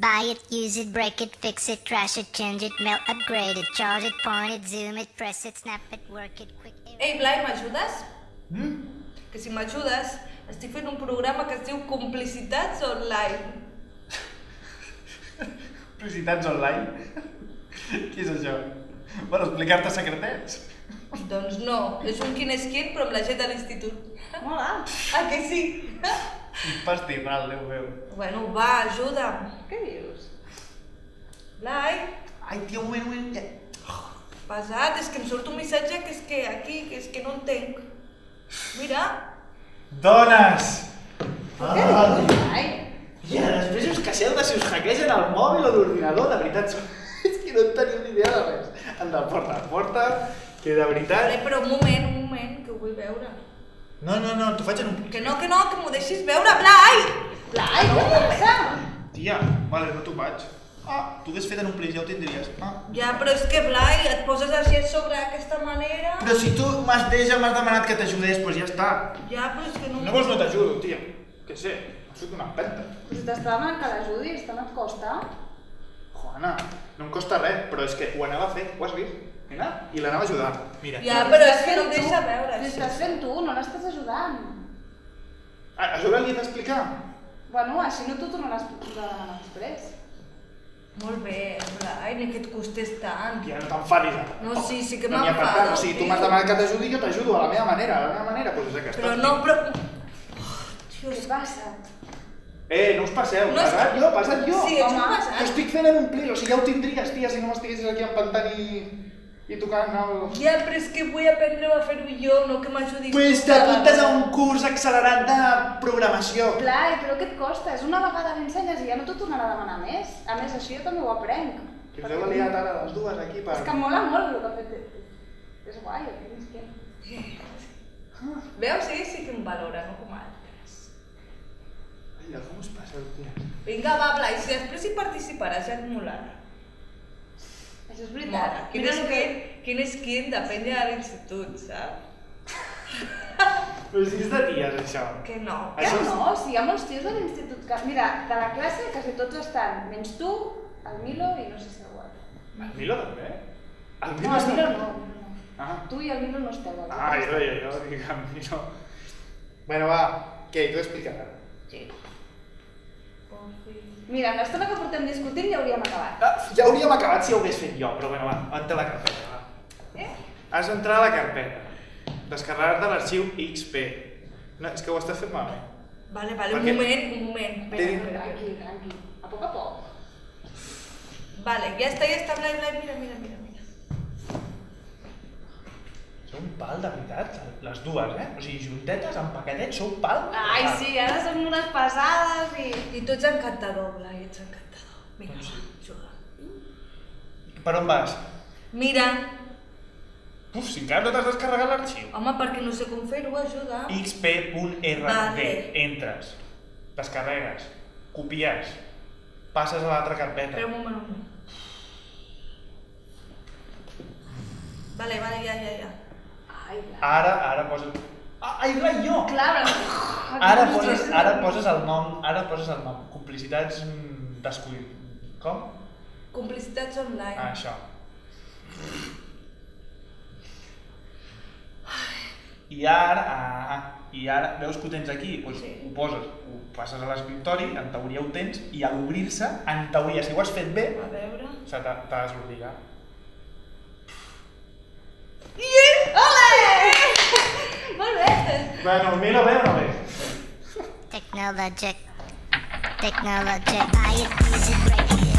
Buy it, use it, break it, fix it, trash it, change it, melt, upgrade it, charge it, point it, zoom it, press it, snap it, work it, quick. Ei, Blai, m'ajudes? Mm? Que si m'ajudes, estic fent un programa que es diu Complicitats Online. Publicitats online? Què és això? Per explicar-te secretets? Doncs no, és un quin és quin, però amb la gent de l'institut. Mola. Ah, que sí? Festival, Déu meu. Bueno, va, ajuda'm. Què dius? Blai, Ai, tio, un moment, un. Ja. pesat, és que em surt un missatge que és que aquí, que és que no entenc. Mira, Dones! Què dius? Ai, I després us queixeu de si us hackegen el mòbil o l'ordinador, de veritat. És que no en teniu ni idea de res. Anda, porta, porta, que de veritat... vale, però un moment, un moment, que ho vull veure. No, no, no, t'ho faig en un... Que no, que no, que m'ho deixis veure, Blai! Blai, què passa? Tia, vale, no t'ho vaig. Ah, t'ho hagués fet en un plis, ja ho tindries. Ah. Ja, però és que, Blai, et poses així a sobre d'aquesta manera... Però si tu m'has deixat, m'has demanat que t'ajudés, doncs ja està. Ja, però és que no... No vols no t'ajudo, tia. Que sé, em surt una empenta. Si t'està demanant que l'ajudis, tant et costa. Juana, no em costa res, però és que ho anava a fer, ho has vist? Mira, i l'anava a ajudar. Mira. Ja, però és que no em deixa veure. Si estàs fent tu, no l'estàs ajudant. A, a sobre li he d'explicar. Bueno, així no t'ho tornaràs a després. Molt bé, Blai, ni que et costés tant. Tia, no t'enfadis ara. No, sí, sí que no m'enfado, tant. O sigui, tu m'has demanat que t'ajudi, jo t'ajudo a la meva manera. A la meva manera, doncs és aquesta. Però no, però... Què et passa? Eh, no us passeu. No és Passat que- jo, passat jo. Sí, ets un Home, passat. T'ho estic fent en un plis, o sigui, ja ho tindries, tia, si no m'estiguessis aquí empantant i, i tocant el... Ja, però és que vull aprendre a fer-ho jo, no que m'ajudis. Pues t'apuntes a un curs accelerat de programació. Blai, però què et costa? És una vegada l'ensenyes i ja no t'ho tornarà a demanar més. A més, això jo també ho aprenc. Que us heu aliat ara les dues aquí per... És que mola molt el que ha fet. És guai, el que és que... Veus? Sí, sí que em valora, no com altres. Tia? Vinga, va, Blai, si després hi participaràs ja et molarà. Això és veritat. Mola. Quin Mira és el que... quin, quin és quin depèn de l'institut, saps? Però si és de ties, això. Que no. Ja Això és- no, si hi ha molts tios de l'institut que... Mira, de la classe quasi tots estan, menys tu, el Milo i no sé si algú altre. El Milo també? El No, el Milo no. no. Ah, Tu i el Milo no esteu. ah jo deia, jo dic el Milo. Bueno, va, què, tu explicaràs. Sí. Mira, en l'estona que portem discutint ja hauríem acabat. Ah, ja hauríem acabat si ho hagués fet jo, però bueno, va, entra a la carpeta, va. Eh? Has d'entrar a la carpeta. Descarregar-te l'arxiu XP. No, és que ho estàs fent malament. Vale, vale, un Perquè- moment, un moment. Espera, Té- espera, espera. Tranqui, tranqui. A poc a poc. Vale, ja està, ja està, Blai, Blai, mira, mira, mira, un pal, de veritat, les dues, eh? O sigui, juntetes, empaquetets, sou pal. Ai, sí, ara som unes pesades i... I tu ets encantador, Blai, ets encantador. Vinga, Doncs va, juga. Per on vas? Mira, Uf, si encara no t'has descarregat l'arxiu. home, perquè no sé com fer-ho, ajuda. xp.rd, Vale. entres, descarregues, copies, passes a l'altra carpeta. Espera un moment, un moment. Vale, vale, ja, ja, ja. Ara, ara poses... Ah, ai, clar, jo! Clar, però... Ara poses, ara poses el nom, ara poses el nom. Complicitats descuid... Com? Complicitats online. Ah, això. I ara, ah, i ara, veus que ho tens aquí? Doncs Sí. ho poses, ho passes a l'escriptori, en teoria ho tens, i a l'obrir-se, en teoria, si ho has fet bé, A veure... se t'ha de. Ole! Molt bé! Bueno, mira bé o no bé? Technologic. Technologic. Buy it, use it, break